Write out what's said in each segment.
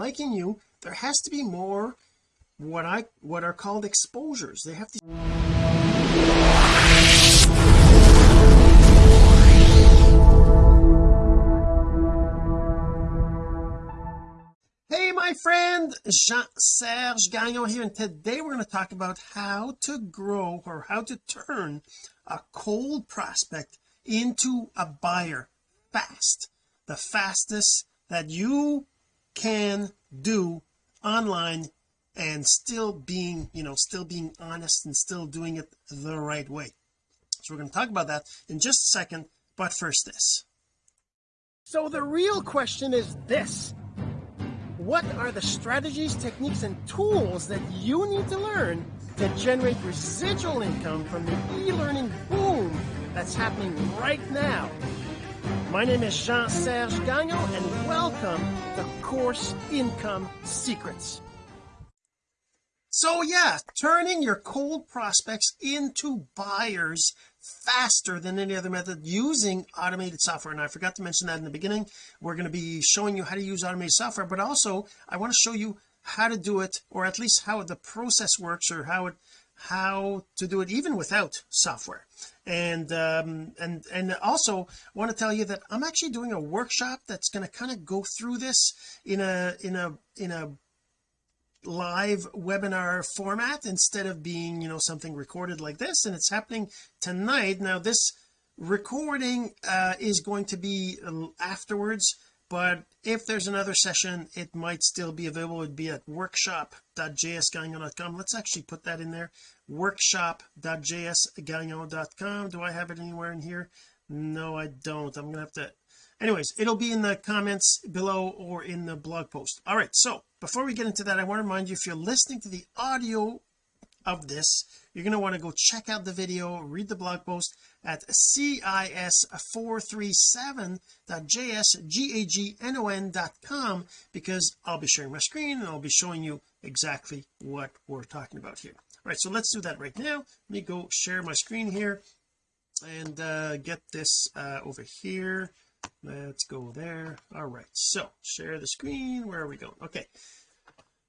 liking you there has to be more what I what are called exposures. They have to Hey my friend Jean-Serge Gagnon here and today we're going to talk about how to grow or how to turn a cold prospect into a buyer fast. The fastest that you can do online and still being you know still being honest and still doing it the right way. So we're going to talk about that in just a second but first this. So the real question is this. What are the strategies techniques and tools that you need to learn to generate residual income from the e-learning boom that's happening right now my name is Jean-Serge Gagnon and welcome to Course Income Secrets. So yeah, turning your cold prospects into buyers faster than any other method using automated software and I forgot to mention that in the beginning we're going to be showing you how to use automated software but also I want to show you how to do it or at least how the process works or how it how to do it even without software. And um and and also want to tell you that I'm actually doing a workshop that's going to kind of go through this in a in a in a live webinar format instead of being you know something recorded like this and it's happening tonight. Now this recording uh is going to be afterwards but if there's another session it might still be available. It'd be at workshop.jsgagnon.com let's actually put that in there. workshop.jsgagnon.com do I have it anywhere in here? No I don't. I'm gonna have to anyways it'll be in the comments below or in the blog post. All right so before we get into that I want to remind you if you're listening to the audio of this you're going to want to go check out the video read the blog post at cis437.jsgagnon.com because I'll be sharing my screen and I'll be showing you exactly what we're talking about here. All right so let's do that right now. Let me go share my screen here and uh, get this uh, over here. Let's go there. All right so share the screen. Where are we going? Okay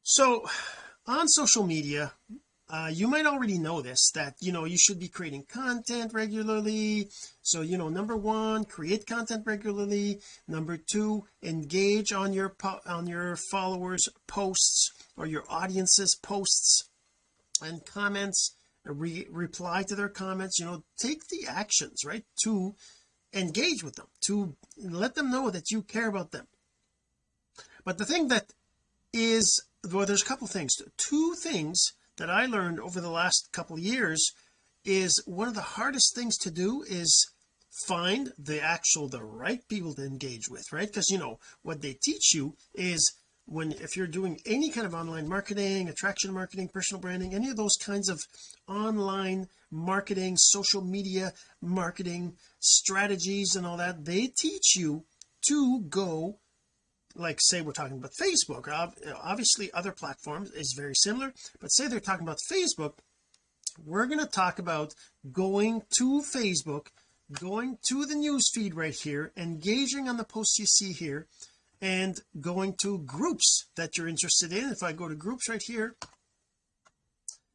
so on social media uh, you might already know this that you know you should be creating content regularly. So you know number one create content regularly. Number two engage on your on your followers posts or your audiences posts and comments. Re reply to their comments. You know take the actions right to engage with them to let them know that you care about them. But the thing that is well there's a couple things. Two things that I learned over the last couple years is one of the hardest things to do is find the actual the right people to engage with right? Because you know what they teach you is when if you're doing any kind of online marketing attraction marketing personal branding any of those kinds of online marketing social media marketing strategies and all that they teach you to go like say we're talking about Facebook obviously other platforms is very similar but say they're talking about Facebook we're going to talk about going to Facebook going to the news feed right here engaging on the posts you see here and going to groups that you're interested in. If I go to groups right here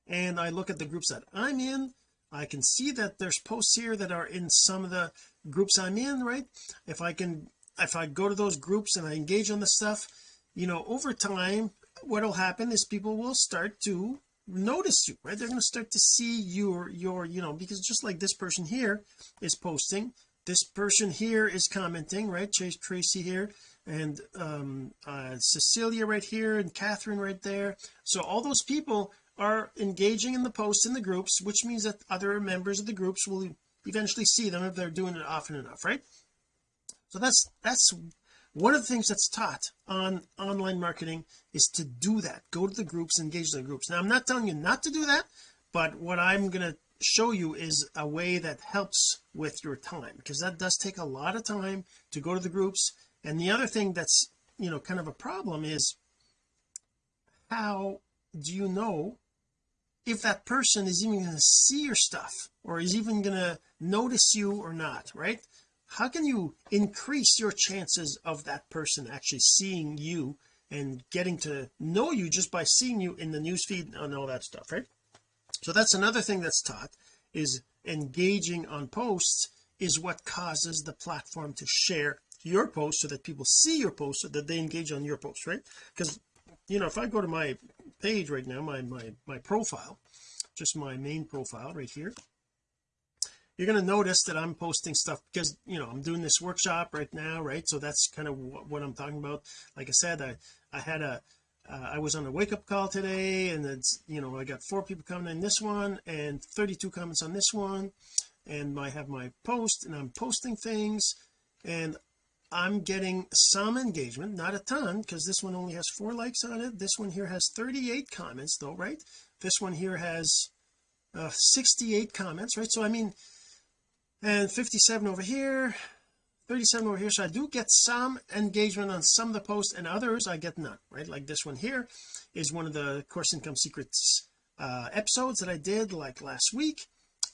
and I look at the groups that I'm in I can see that there's posts here that are in some of the groups I'm in right? If I can if I go to those groups and I engage on the stuff you know over time what'll happen is people will start to notice you right? They're going to start to see your your you know because just like this person here is posting this person here is commenting right? Chase Tracy here and um uh, Cecilia right here and Catherine right there. So all those people are engaging in the posts in the groups which means that other members of the groups will eventually see them if they're doing it often enough right so that's that's one of the things that's taught on online marketing is to do that. Go to the groups engage the groups. Now I'm not telling you not to do that but what I'm going to show you is a way that helps with your time because that does take a lot of time to go to the groups. And the other thing that's you know kind of a problem is how do you know if that person is even going to see your stuff or is even going to notice you or not right how can you increase your chances of that person actually seeing you and getting to know you just by seeing you in the newsfeed and all that stuff right? So that's another thing that's taught is engaging on posts is what causes the platform to share your post so that people see your post so that they engage on your post right? Because you know if I go to my page right now my my my profile just my main profile right here you're going to notice that I'm posting stuff because you know I'm doing this workshop right now right? So that's kind of what, I'm talking about. Like I said I I had a uh, I was on a wake-up call today and it's you know I got four people coming in this one and 32 comments on this one and I have my post and I'm posting things and I'm getting some engagement not a ton because this one only has four likes on it. This one here has 38 comments though right? This one here has uh, 68 comments right? So I mean and 57 over here 37 over here. So I do get some engagement on some of the posts and others I get none right? Like this one here is one of the course income secrets uh episodes that I did like last week.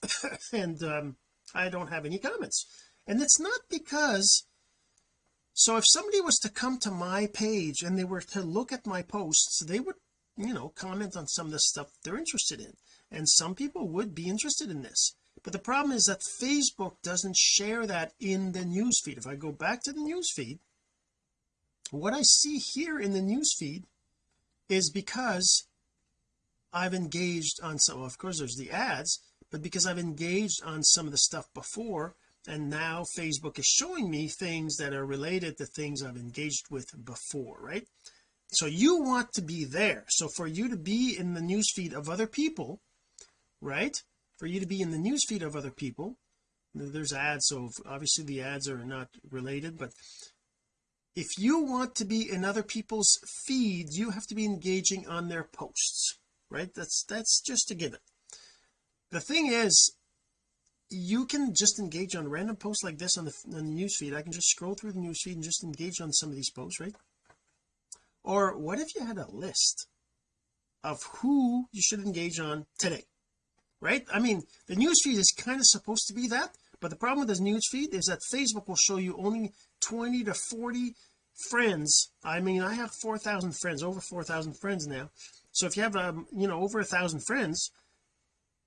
And um I don't have any comments. And it's not because so if somebody was to come to my page and they were to look at my posts they would you know comment on some of the stuff they're interested in. And some people would be interested in this but the problem is that Facebook doesn't share that in the news feed. If I go back to the news feed what I see here in the news feed is because I've engaged on some of course there's the ads but because I've engaged on some of the stuff before and now Facebook is showing me things that are related to things I've engaged with before right? So you want to be there. So for you to be in the news feed of other people right for you to be in the news feed of other people. There's ads so obviously the ads are not related but if you want to be in other people's feeds you have to be engaging on their posts right? That's that's just a given. The thing is you can just engage on random posts like this on the, on the news feed. I can just scroll through the news feed and just engage on some of these posts right? Or what if you had a list of who you should engage on today right? I mean the newsfeed is kind of supposed to be that but the problem with this newsfeed is that Facebook will show you only 20 to 40 friends. I mean I have 4,000 friends over 4,000 friends now. So if you have um you know over a thousand friends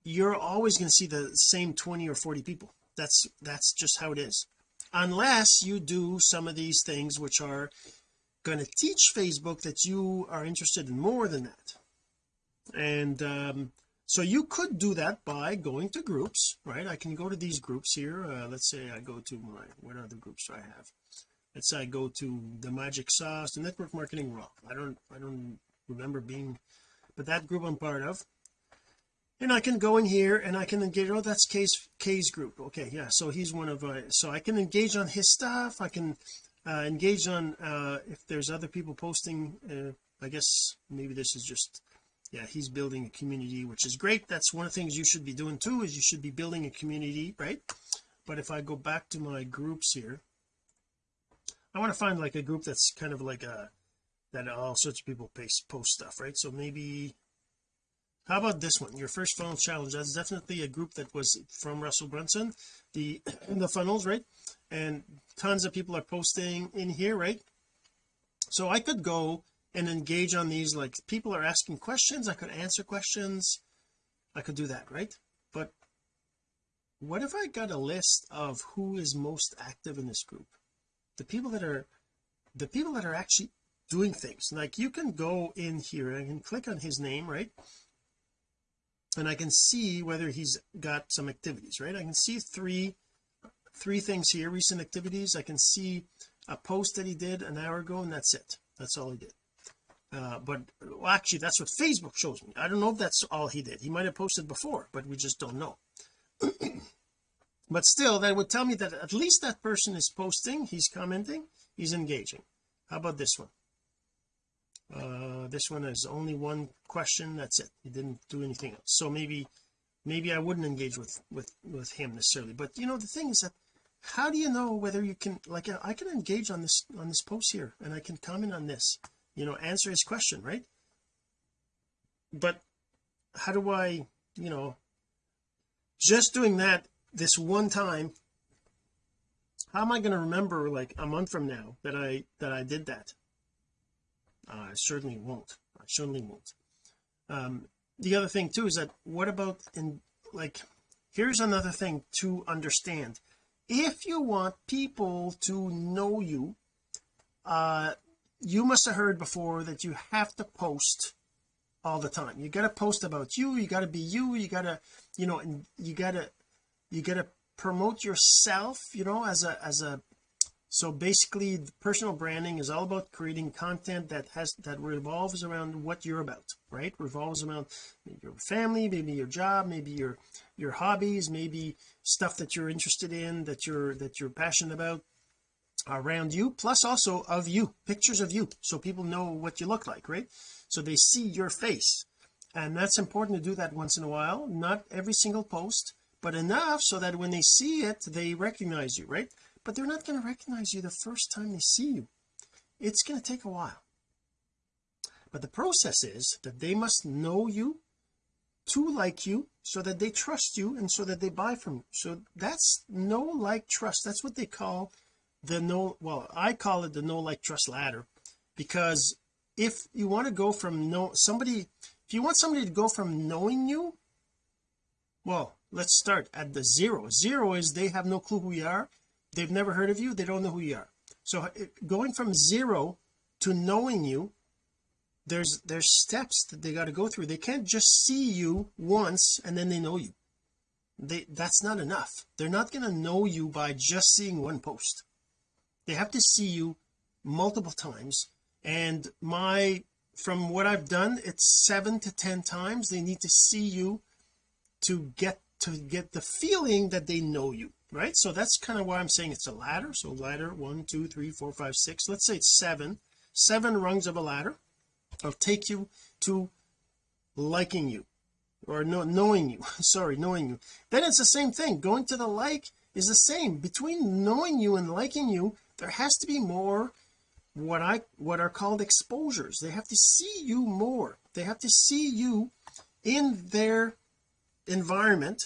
you're always going to see the same 20 or 40 people. That's that's just how it is. Unless you do some of these things which are going to teach Facebook that you are interested in more than that. And um so you could do that by going to groups right? I can go to these groups here. Uh, let's say I go to my what other groups do I have? Let's say I go to the magic sauce the network marketing raw. I don't I don't remember being but that group I'm part of. And I can go in here and I can engage oh that's Kay's Kay's group. Okay yeah so he's one of uh, so I can engage on his stuff. I can uh, engage on uh if there's other people posting uh, I guess maybe this is just yeah he's building a community which is great. That's one of the things you should be doing too is you should be building a community right? But if I go back to my groups here I want to find like a group that's kind of like a that all sorts of people post post stuff right? So maybe how about this one? Your first funnel challenge. That's definitely a group that was from Russell Brunson the the funnels right? And tons of people are posting in here right? So I could go and engage on these like people are asking questions I could answer questions. I could do that right? But what if I got a list of who is most active in this group? The people that are the people that are actually doing things. Like you can go in here and I can click on his name right? And I can see whether he's got some activities right? I can see three three things here recent activities. I can see a post that he did an hour ago and that's it. That's all he did uh, but well, actually that's what Facebook shows me. I don't know if that's all he did. He might have posted before but we just don't know. But still that would tell me that at least that person is posting he's commenting he's engaging. How about this one? Uh this one is only one question that's it. He didn't do anything else. So maybe maybe I wouldn't engage with with with him necessarily. But you know the thing is that how do you know whether you can like I can engage on this on this post here and I can comment on this you know answer his question right? But how do I you know just doing that this one time how am I going to remember like a month from now that I that I did that? Uh, I certainly won't. I certainly won't. Um the other thing too is that what about in like here's another thing to understand. If you want people to know you uh you must have heard before that you have to post all the time. You got to post about you you got to be you you got to you know and you got to you got to promote yourself you know as a as a so basically personal branding is all about creating content that has that revolves around what you're about right? Revolves around your family maybe your job maybe your your hobbies maybe stuff that you're interested in that you're that you're passionate about around you plus also of you pictures of you so people know what you look like right? So they see your face. And that's important to do that once in a while not every single post but enough so that when they see it they recognize you right? But they're not going to recognize you the first time they see you. It's going to take a while. But the process is that they must know you to like you so that they trust you and so that they buy from you. So that's know like trust. That's what they call the no well I call it the no like trust ladder because if you want to go from no somebody if you want somebody to go from knowing you well let's start at the zero. Zero is they have no clue who you are. They've never heard of you. They don't know who you are. So uh, going from zero to knowing you there's there's steps that they got to go through. They can't just see you once and then they know you. They that's not enough. They're not going to know you by just seeing one post they have to see you multiple times. And my from what I've done it's seven to ten times they need to see you to get to get the feeling that they know you right? So that's kind of why I'm saying it's a ladder. So ladder one two three four five six. Let's say it's seven. Seven rungs of a ladder will take you to liking you or no, knowing you. Sorry knowing you. Then it's the same thing. Going to the like is the same. Between knowing you and liking you there has to be more what I what are called exposures. They have to see you more. They have to see you in their environment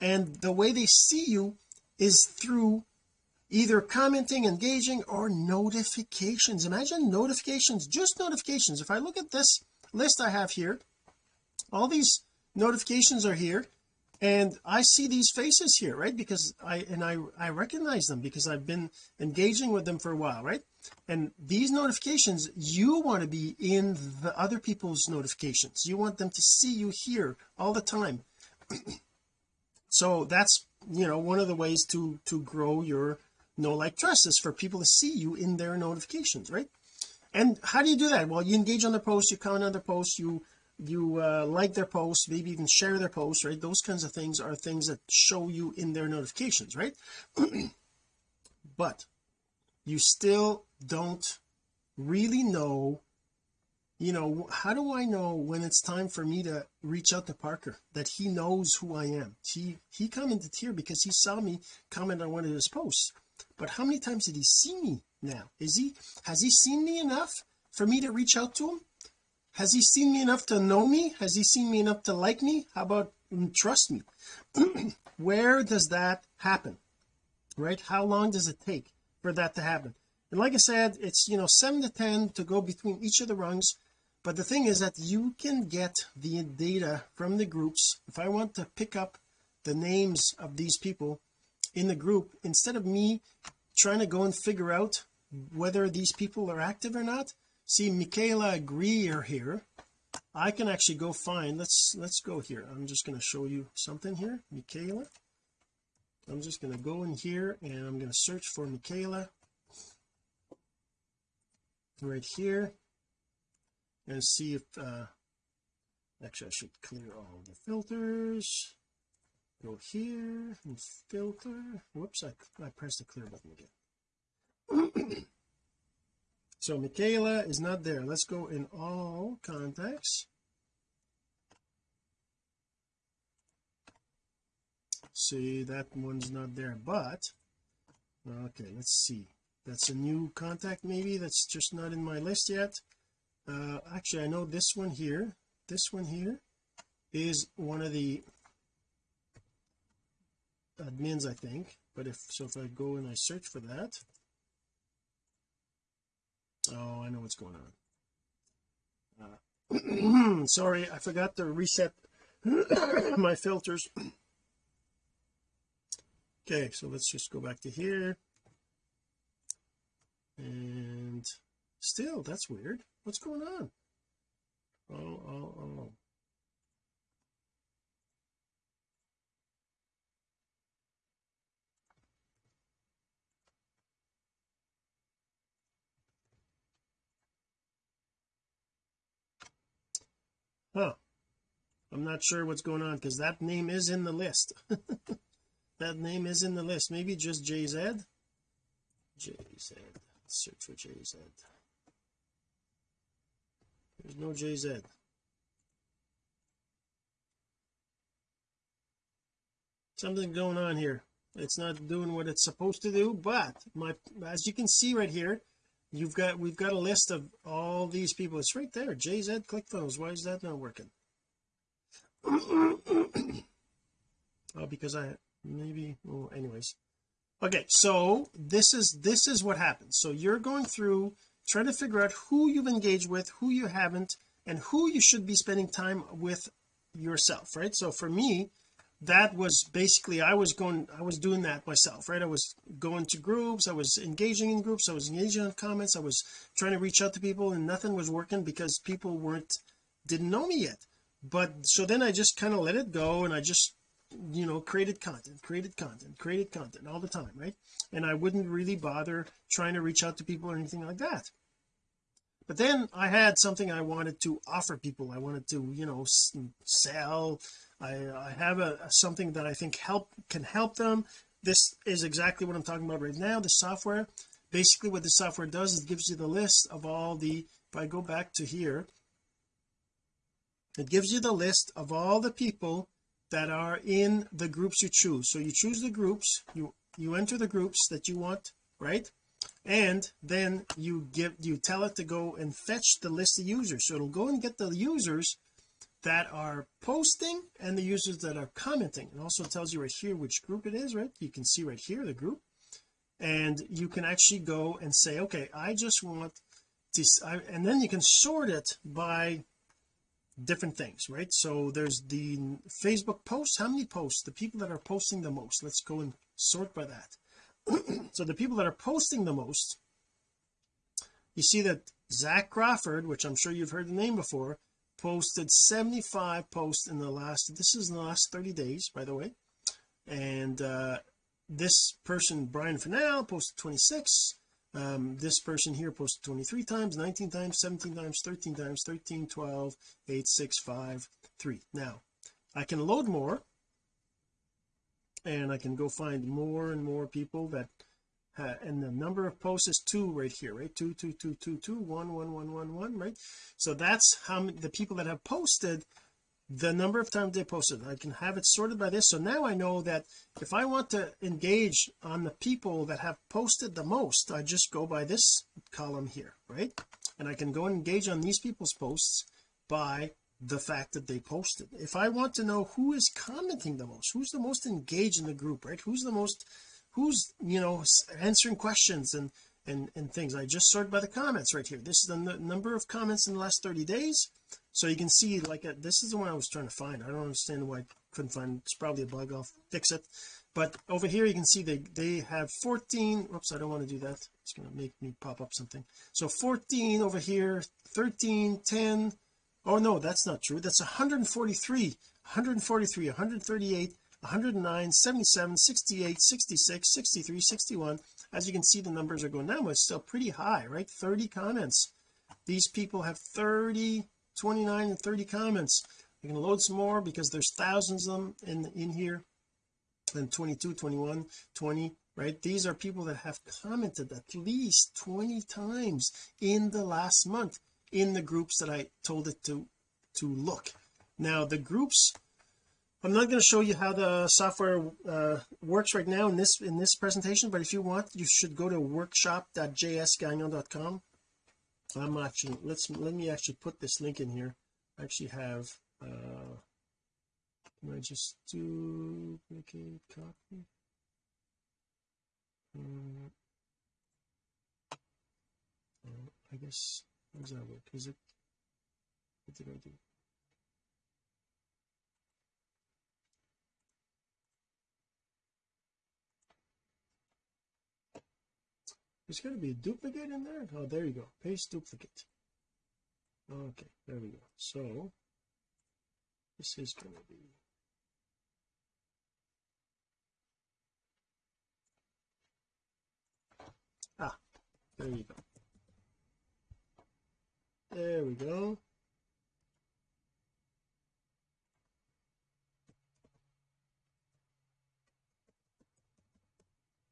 and the way they see you is through either commenting engaging or notifications. Imagine notifications just notifications. If I look at this list I have here all these notifications are here and I see these faces here right? Because I and I I recognize them because I've been engaging with them for a while right? And these notifications you want to be in the other people's notifications. You want them to see you here all the time. So that's you know one of the ways to to grow your no like trust is for people to see you in their notifications right? And how do you do that? Well you engage on the posts you comment on the posts you you uh, like their posts maybe even share their posts right? Those kinds of things are things that show you in their notifications right? But you still don't really know you know how do I know when it's time for me to reach out to Parker that he knows who I am? He he commented here because he saw me comment on one of his posts. But how many times did he see me now? Is he has he seen me enough for me to reach out to him has he seen me enough to know me? Has he seen me enough to like me? How about mm, trust me? Where does that happen right? How long does it take for that to happen? And like I said it's you know 7 to 10 to go between each of the rungs. But the thing is that you can get the data from the groups. If I want to pick up the names of these people in the group instead of me trying to go and figure out whether these people are active or not see Michaela Greer here. I can actually go find let's let's go here. I'm just going to show you something here Michaela. I'm just going to go in here and I'm going to search for Michaela. Right here. And see if uh actually I should clear all the filters. Go here and filter. Whoops I, I pressed the clear button again so Michaela is not there. Let's go in all contacts. See that one's not there but okay let's see. That's a new contact maybe that's just not in my list yet. Uh actually I know this one here this one here is one of the admins I think but if so if I go and I search for that oh I know what's going on. Uh, sorry I forgot to reset my filters. Okay so let's just go back to here. And still that's weird. What's going on? Oh oh oh huh. I'm not sure what's going on because that name is in the list. That name is in the list. Maybe just JZ JZ search for JZ there's no JZ something going on here. It's not doing what it's supposed to do but my as you can see right here you've got we've got a list of all these people. It's right there. JZ click ClickFunnels why is that not working? Oh because I maybe well anyways. Okay so this is this is what happens so you're going through trying to figure out who you've engaged with who you haven't and who you should be spending time with yourself right? So for me that was basically I was going I was doing that myself right? I was going to groups I was engaging in groups I was engaging in comments I was trying to reach out to people and nothing was working because people weren't didn't know me yet. But so then I just kind of let it go and I just you know created content created content created content all the time right? And I wouldn't really bother trying to reach out to people or anything like that. But then I had something I wanted to offer people. I wanted to you know sell I, I have a, a something that I think help can help them. This is exactly what I'm talking about right now the software. Basically what the software does is gives you the list of all the if I go back to here it gives you the list of all the people that are in the groups you choose. So you choose the groups you you enter the groups that you want right? And then you give you tell it to go and fetch the list of users. So it'll go and get the users that are posting and the users that are commenting. It also tells you right here which group it is right? You can see right here the group. And you can actually go and say okay I just want to I, and then you can sort it by different things right? So there's the Facebook posts. How many posts? The people that are posting the most. Let's go and sort by that. So the people that are posting the most you see that Zach Crawford which I'm sure you've heard the name before posted 75 posts in the last this is in the last 30 days by the way. And uh this person Brian Fennell posted 26 um, this person here posted 23 times 19 times 17 times 13 times 13 12 8 6 5 3 now I can load more and I can go find more and more people that uh, and the number of posts is two right here right? Two two two two two one one one one one right? So that's how many the people that have posted the number of times they posted. I can have it sorted by this. So now I know that if I want to engage on the people that have posted the most I just go by this column here right? And I can go and engage on these people's posts by the fact that they posted. If I want to know who is commenting the most who's the most engaged in the group right? Who's the most who's you know answering questions and and and things. I just sort by the comments right here. This is the number of comments in the last 30 days. So you can see like a, uh, this is the one I was trying to find. I don't understand why I couldn't find it's probably a bug. I'll fix it. But over here you can see they they have 14 oops I don't want to do that. It's going to make me pop up something. So 14 over here 13 10 oh no that's not true. That's 143 143 138 109 77 68 66 63 61 as you can see the numbers are going down but it's still pretty high right? 30 comments. These people have 30 29 and 30 comments. I can load some more because there's thousands of them in in here. And 22 21 20 right? These are people that have commented at least 20 times in the last month in the groups that I told it to to look. Now the groups I'm not going to show you how the software uh, works right now in this in this presentation but if you want you should go to workshop.jsgagnon.com I'm actually let's let me actually put this link in here. I actually have uh can I just do duplicate copy? Um, I guess how does that work? Is it what did I do there's going to be a duplicate in there? Oh there you go. Paste duplicate. Okay there we go. So this is going to be ah there you go. There we go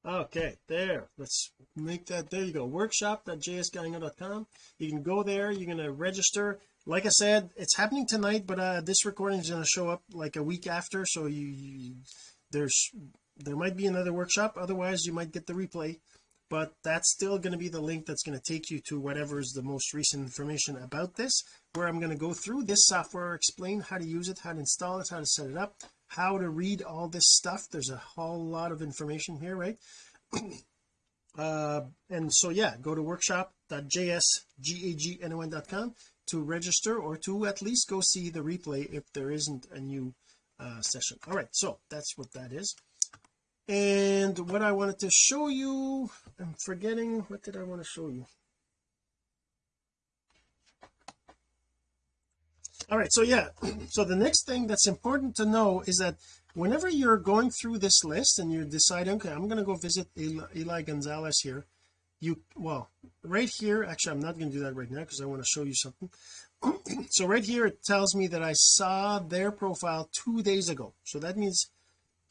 okay there. Let's make that there you go. workshop.jsgagnon.com you can go there you're going to register. Like I said it's happening tonight but uh this recording is going to show up like a week after so you, you there's there might be another workshop otherwise you might get the replay but that's still going to be the link that's going to take you to whatever is the most recent information about this where I'm going to go through this software explain how to use it how to install it how to set it up how to read all this stuff. There's a whole lot of information here right? Uh and so yeah go to workshop.jsgagnon.com to register or to at least go see the replay if there isn't a new uh session. All right so that's what that is. And what I wanted to show you I'm forgetting what did I want to show you all right so yeah so the next thing that's important to know is that whenever you're going through this list and you're deciding okay I'm going to go visit Eli, Eli Gonzalez here you well right here actually I'm not going to do that right now because I want to show you something. So right here it tells me that I saw their profile two days ago. So that means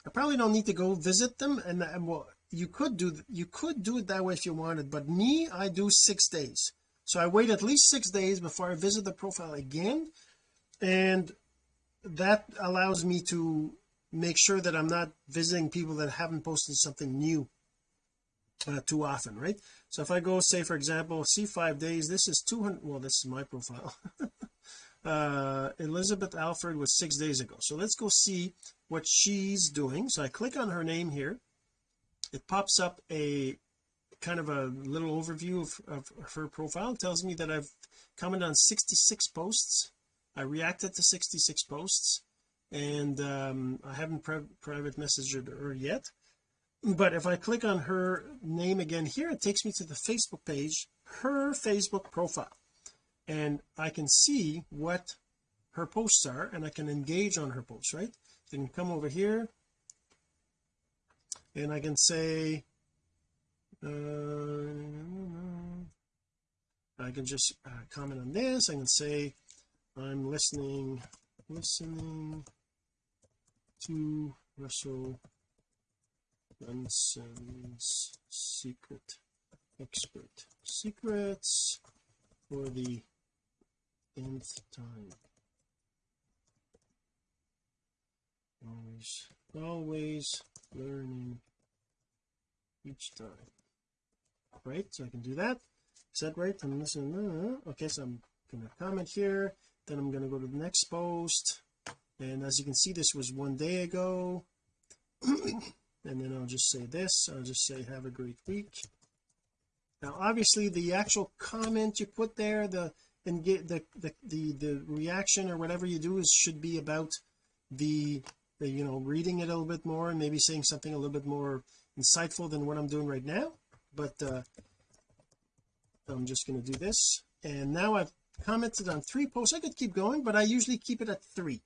I probably don't need to go visit them and, and well you could do you could do it that way if you wanted but me I do six days. So I wait at least six days before I visit the profile again and that allows me to make sure that I'm not visiting people that haven't posted something new uh, too often right? So if I go say for example see five days this is 200 well this is my profile. Uh Elizabeth Alfred was six days ago. So let's go see what she's doing. So I click on her name here. It pops up a kind of a little overview of, of her profile. It tells me that I've commented on 66 posts I reacted to 66 posts and um, I haven't private messaged her yet. But if I click on her name again here it takes me to the Facebook page her Facebook profile. And I can see what her posts are and I can engage on her posts right? Can come over here and I can say uh, I can just uh, comment on this. I can say I'm listening listening to Russell Brunson's secret expert. Secrets for the nth time. Always always learning each time. Right? So I can do that? Is that right? I'm listening. Uh, okay so I'm gonna comment here then I'm going to go to the next post. And as you can see this was one day ago. And then I'll just say this. I'll just say have a great week. Now obviously the actual comment you put there the and get the, the the the reaction or whatever you do is should be about the, the you know reading it a little bit more and maybe saying something a little bit more insightful than what I'm doing right now. But uh I'm just going to do this. And now I've commented on three posts. I could keep going but I usually keep it at three.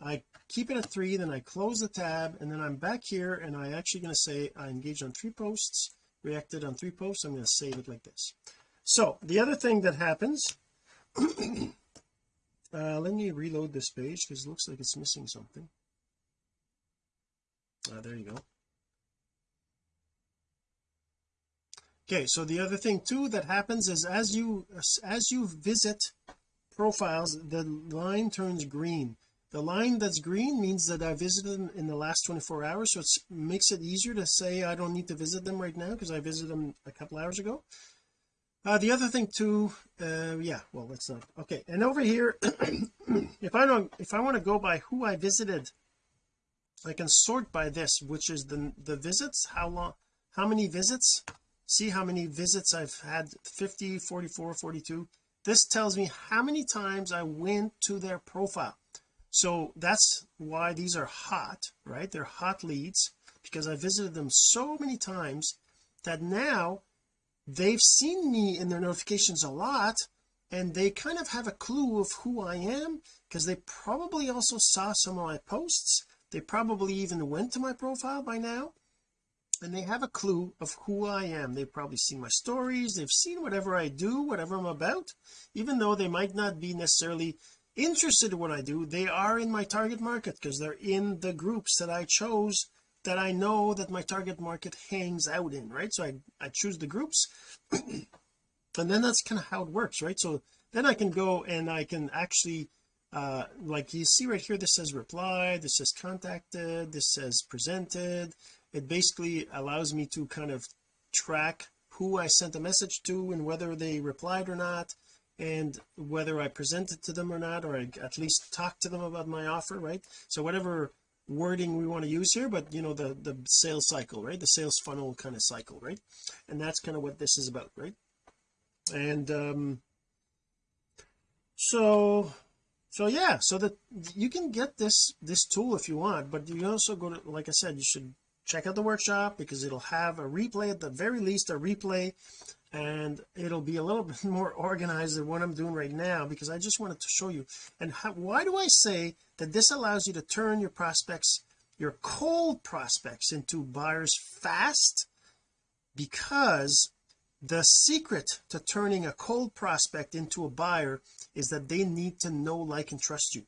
I keep it at three then I close the tab and then I'm back here and I actually going to say I engaged on three posts reacted on three posts. I'm going to save it like this. So the other thing that happens uh let me reload this page because it looks like it's missing something. Uh, there you go okay so the other thing too that happens is as you as you visit profiles the line turns green. The line that's green means that I visited them in the last 24 hours so it makes it easier to say I don't need to visit them right now because I visited them a couple hours ago. Uh, the other thing too uh, yeah well let's not okay and over here if I don't if I want to go by who I visited I can sort by this which is the the visits how long how many visits see how many visits I've had 50 44 42 this tells me how many times I went to their profile. So that's why these are hot right? They're hot leads because I visited them so many times that now they've seen me in their notifications a lot and they kind of have a clue of who I am because they probably also saw some of my posts. They probably even went to my profile by now and they have a clue of who I am. They've probably seen my stories. They've seen whatever I do whatever I'm about. Even though they might not be necessarily interested in what I do they are in my target market because they're in the groups that I chose that I know that my target market hangs out in right? So I, I choose the groups and then that's kind of how it works right? So then I can go and I can actually uh like you see right here this says reply this says contacted this says presented it basically allows me to kind of track who I sent a message to and whether they replied or not and whether I presented to them or not or I at least talked to them about my offer right? So whatever wording we want to use here but you know the the sales cycle right? The sales funnel kind of cycle right? And that's kind of what this is about right? And um so so yeah so that you can get this this tool if you want but you also go to like I said you should check out the workshop because it'll have a replay at the very least a replay and it'll be a little bit more organized than what I'm doing right now because I just wanted to show you. And how, why do I say that this allows you to turn your prospects your cold prospects into buyers fast? Because the secret to turning a cold prospect into a buyer is that they need to know like and trust you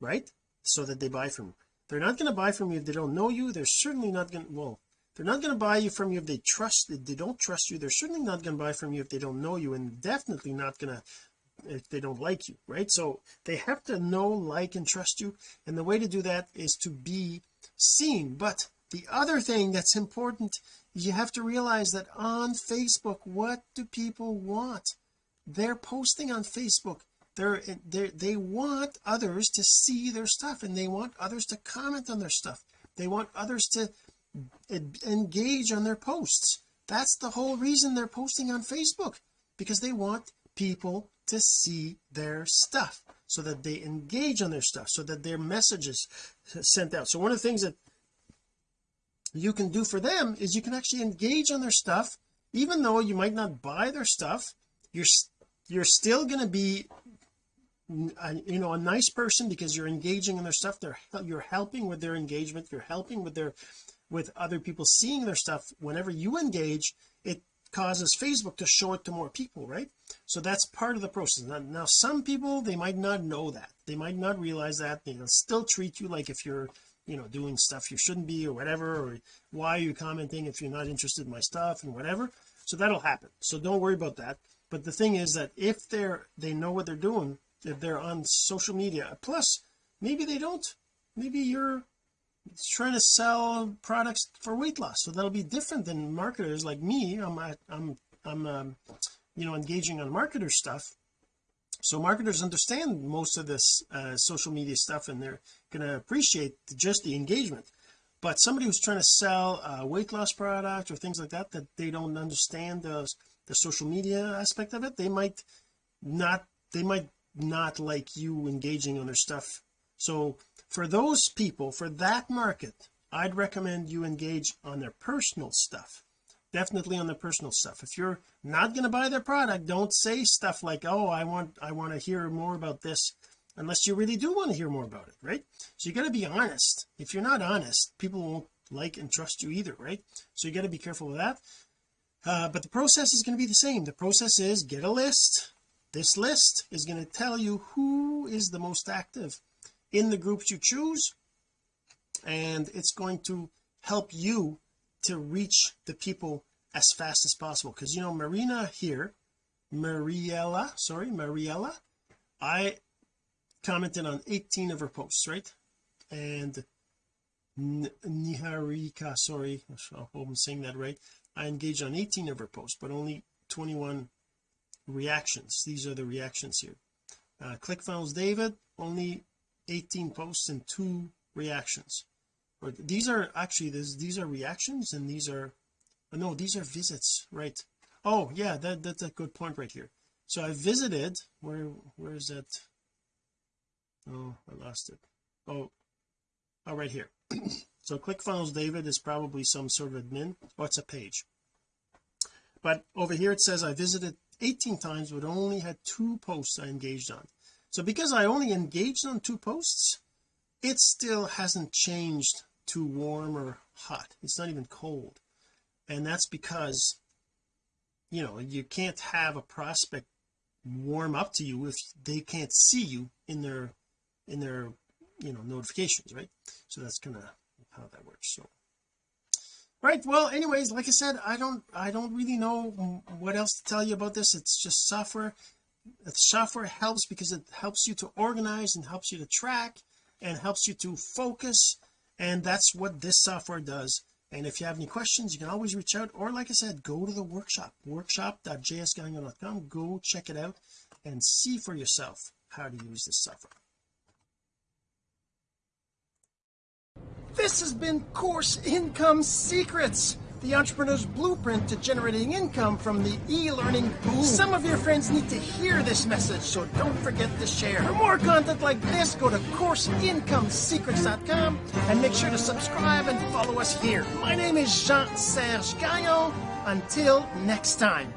right? So that they buy from you they're not going to buy from you if they don't know you. They're certainly not going to well they're not going to buy you from you if they trust if they don't trust you. They're certainly not going to buy from you if they don't know you and definitely not going to if they don't like you right? So they have to know like and trust you. And the way to do that is to be seen. But the other thing that's important you have to realize that on Facebook what do people want? They're posting on Facebook they're, they they want others to see their stuff and they want others to comment on their stuff. They want others to engage on their posts. That's the whole reason they're posting on Facebook because they want people to see their stuff so that they engage on their stuff so that their messages sent out. So one of the things that you can do for them is you can actually engage on their stuff. Even though you might not buy their stuff you're you're still going to be you know a nice person because you're engaging in their stuff. They're you're helping with their engagement. You're helping with their with other people seeing their stuff. Whenever you engage it causes Facebook to show it to more people right? So that's part of the process. Now, now some people they might not know that. They might not realize that. They'll still treat you like if you're you know doing stuff you shouldn't be or whatever or why are you commenting if you're not interested in my stuff and whatever. So that'll happen. So don't worry about that. But the thing is that if they're they know what they're doing they're on social media. Plus maybe they don't. Maybe you're trying to sell products for weight loss. So that'll be different than marketers like me. I'm I'm I'm um, you know engaging on marketer stuff. So marketers understand most of this uh, social media stuff and they're going to appreciate just the engagement. But somebody who's trying to sell a weight loss product or things like that that they don't understand the, the social media aspect of it they might not they might not like you engaging on their stuff. So for those people for that market I'd recommend you engage on their personal stuff. Definitely on their personal stuff. If you're not going to buy their product don't say stuff like oh I want I want to hear more about this unless you really do want to hear more about it right? So you got to be honest. If you're not honest people won't like and trust you either right? So you got to be careful with that. Uh, but the process is going to be the same. The process is get a list this list is going to tell you who is the most active in the groups you choose and it's going to help you to reach the people as fast as possible. Because you know Marina here Mariella sorry Mariella I commented on 18 of her posts right? And Niharika sorry I hope I'm saying that right. I engaged on 18 of her posts but only 21 reactions. These are the reactions here. Uh, ClickFunnels David only 18 posts and two reactions. Or these are actually this, these are reactions and these are oh no these are visits right? Oh yeah that that's a good point right here. So I visited where where is that oh I lost it. Oh oh right here. So ClickFunnels David is probably some sort of admin. Oh it's a page. But over here it says I visited 18 times but only had two posts I engaged on. So because I only engaged on two posts it still hasn't changed to warm or hot. It's not even cold. And that's because you know you can't have a prospect warm up to you if they can't see you in their in their you know notifications right? So that's kind of how that works so right well anyways like I said I don't I don't really know what else to tell you about this. It's just software. The software helps because it helps you to organize and helps you to track and helps you to focus and that's what this software does. And if you have any questions you can always reach out or like I said go to the workshop workshop.jsgagnon.com go check it out and see for yourself how to use this software this has been course income secrets the entrepreneur's blueprint to generating income from the e-learning boom. Some of your friends need to hear this message, so don't forget to share. For more content like this, go to CourseIncomeSecrets.com and make sure to subscribe and follow us here. My name is Jean-Serge Gagnon. Until next time.